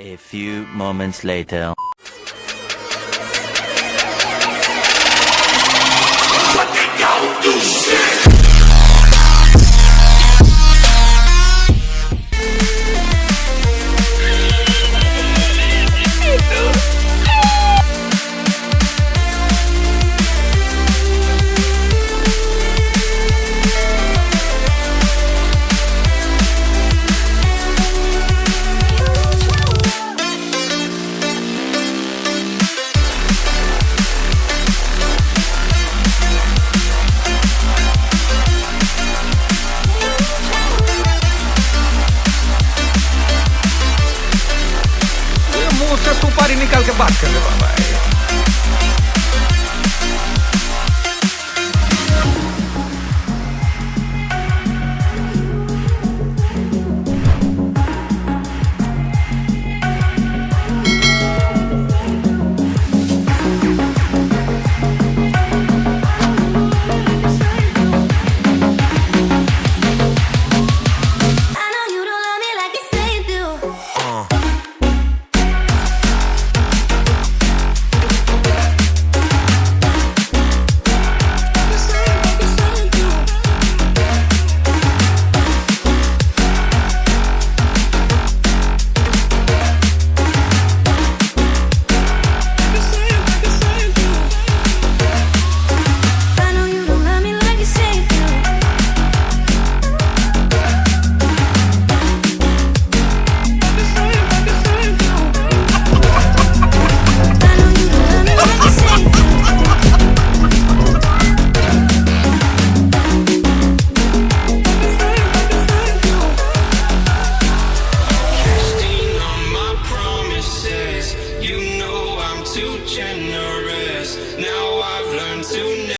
A few moments later. उसका सुपारी निकाल के बात कर ले बाबा two generations.